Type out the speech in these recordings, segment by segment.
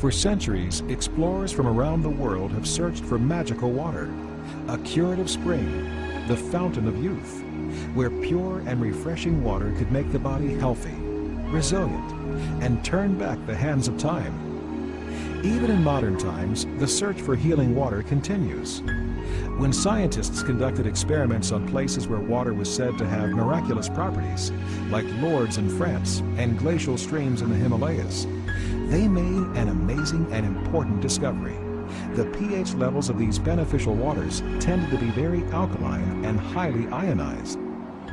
For centuries, explorers from around the world have searched for magical water, a curative spring, the fountain of youth, where pure and refreshing water could make the body healthy, resilient, and turn back the hands of time. Even in modern times, the search for healing water continues. When scientists conducted experiments on places where water was said to have miraculous properties, like Lourdes in France and glacial streams in the Himalayas, they made an amazing and important discovery. The pH levels of these beneficial waters tended to be very alkaline and highly ionized.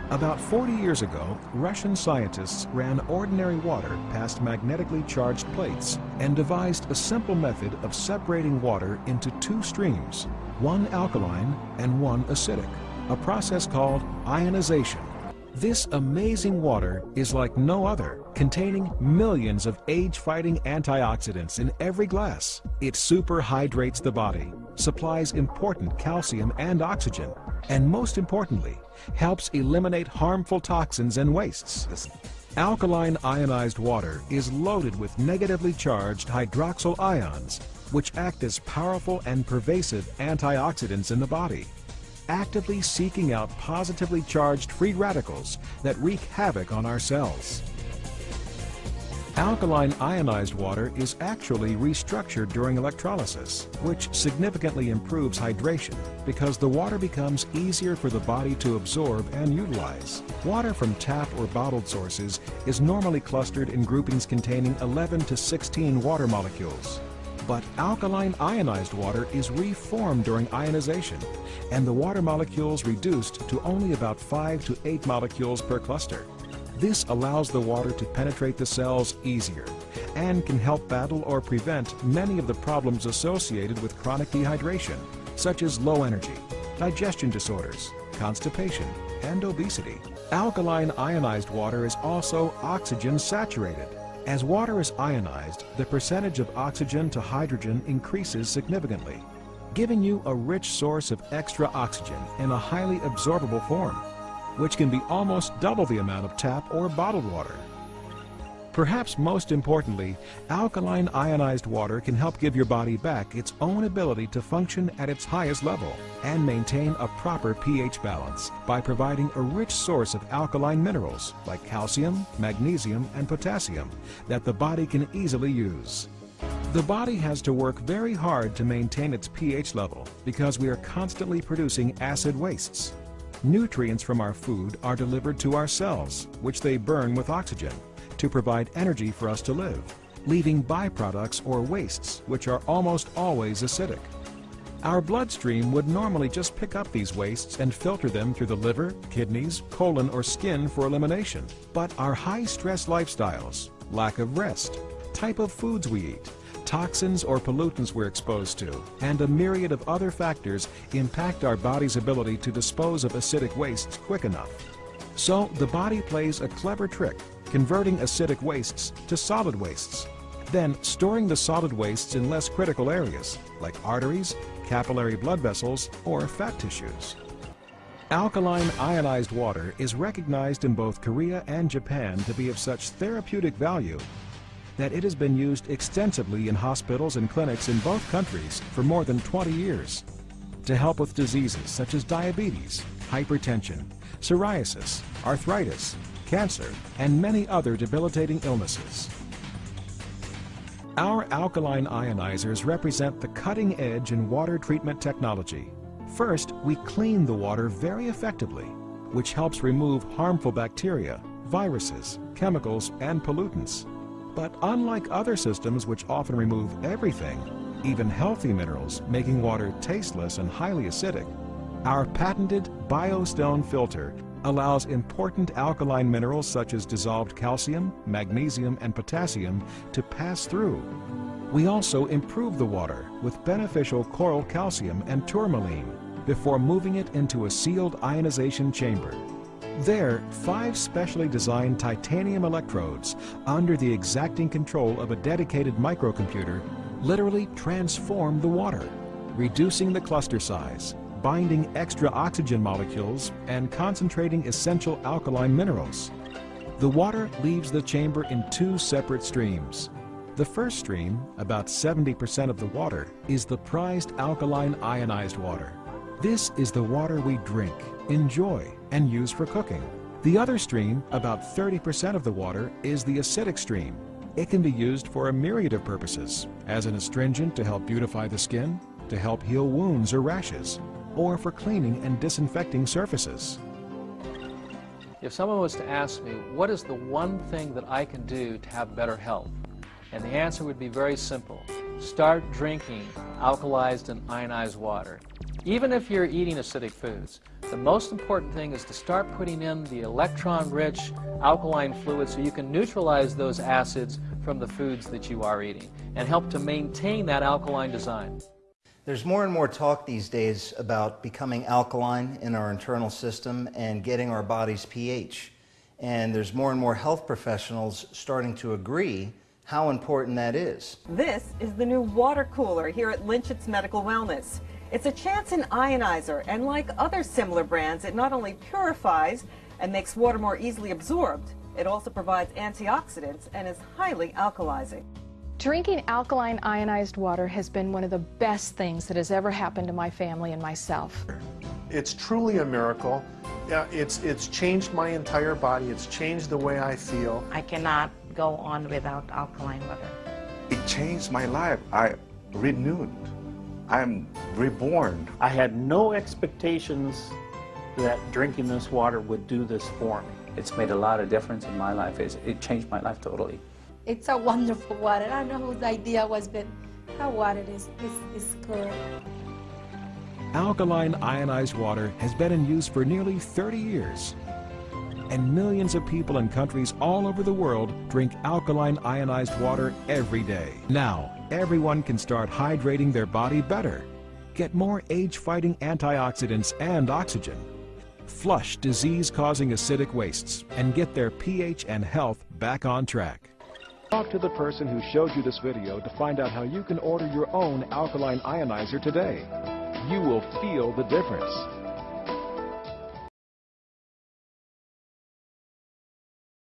About 40 years ago, Russian scientists ran ordinary water past magnetically charged plates and devised a simple method of separating water into two streams, one alkaline and one acidic, a process called ionization. This amazing water is like no other, containing millions of age-fighting antioxidants in every glass. It superhydrates the body, supplies important calcium and oxygen, and most importantly, helps eliminate harmful toxins and wastes. Alkaline ionized water is loaded with negatively charged hydroxyl ions, which act as powerful and pervasive antioxidants in the body actively seeking out positively charged free radicals that wreak havoc on our cells. Alkaline ionized water is actually restructured during electrolysis, which significantly improves hydration because the water becomes easier for the body to absorb and utilize. Water from tap or bottled sources is normally clustered in groupings containing 11 to 16 water molecules. But alkaline ionized water is reformed during ionization, and the water molecules reduced to only about 5 to 8 molecules per cluster. This allows the water to penetrate the cells easier and can help battle or prevent many of the problems associated with chronic dehydration, such as low energy, digestion disorders, constipation, and obesity. Alkaline ionized water is also oxygen saturated, as water is ionized, the percentage of oxygen to hydrogen increases significantly, giving you a rich source of extra oxygen in a highly absorbable form, which can be almost double the amount of tap or bottled water. Perhaps most importantly, alkaline ionized water can help give your body back its own ability to function at its highest level and maintain a proper pH balance by providing a rich source of alkaline minerals like calcium, magnesium, and potassium that the body can easily use. The body has to work very hard to maintain its pH level because we are constantly producing acid wastes. Nutrients from our food are delivered to our cells, which they burn with oxygen to provide energy for us to live, leaving byproducts or wastes which are almost always acidic. Our bloodstream would normally just pick up these wastes and filter them through the liver, kidneys, colon, or skin for elimination. But our high-stress lifestyles, lack of rest, type of foods we eat, toxins or pollutants we're exposed to, and a myriad of other factors impact our body's ability to dispose of acidic wastes quick enough. So the body plays a clever trick converting acidic wastes to solid wastes, then storing the solid wastes in less critical areas like arteries, capillary blood vessels, or fat tissues. Alkaline ionized water is recognized in both Korea and Japan to be of such therapeutic value that it has been used extensively in hospitals and clinics in both countries for more than 20 years to help with diseases such as diabetes, hypertension, psoriasis, arthritis, cancer, and many other debilitating illnesses. Our alkaline ionizers represent the cutting edge in water treatment technology. First, we clean the water very effectively, which helps remove harmful bacteria, viruses, chemicals, and pollutants. But unlike other systems which often remove everything, even healthy minerals, making water tasteless and highly acidic, our patented BioStone filter allows important alkaline minerals such as dissolved calcium, magnesium, and potassium to pass through. We also improve the water with beneficial coral calcium and tourmaline before moving it into a sealed ionization chamber. There, five specially designed titanium electrodes under the exacting control of a dedicated microcomputer literally transform the water, reducing the cluster size, binding extra oxygen molecules and concentrating essential alkaline minerals. The water leaves the chamber in two separate streams. The first stream, about 70% of the water, is the prized alkaline ionized water. This is the water we drink, enjoy, and use for cooking. The other stream, about 30% of the water, is the acidic stream. It can be used for a myriad of purposes, as an astringent to help beautify the skin, to help heal wounds or rashes, or for cleaning and disinfecting surfaces. If someone was to ask me, what is the one thing that I can do to have better health? And the answer would be very simple. Start drinking alkalized and ionized water. Even if you're eating acidic foods, the most important thing is to start putting in the electron-rich alkaline fluid so you can neutralize those acids from the foods that you are eating and help to maintain that alkaline design. There's more and more talk these days about becoming alkaline in our internal system and getting our body's pH. And there's more and more health professionals starting to agree how important that is. This is the new water cooler here at Lynchett's Medical Wellness. It's a Chanson ionizer, and like other similar brands, it not only purifies and makes water more easily absorbed, it also provides antioxidants and is highly alkalizing. Drinking alkaline ionized water has been one of the best things that has ever happened to my family and myself. It's truly a miracle. Yeah, it's, it's changed my entire body. It's changed the way I feel. I cannot go on without alkaline water. It changed my life. I renewed. I'm reborn. I had no expectations that drinking this water would do this for me. It's made a lot of difference in my life. It's, it changed my life totally. It's a wonderful water. I don't know whose idea was, but how water is, is, is good. Alkaline ionized water has been in use for nearly 30 years. And millions of people in countries all over the world drink alkaline ionized water every day. Now, everyone can start hydrating their body better. Get more age-fighting antioxidants and oxygen. Flush disease-causing acidic wastes and get their pH and health back on track. Talk to the person who showed you this video to find out how you can order your own alkaline ionizer today. You will feel the difference.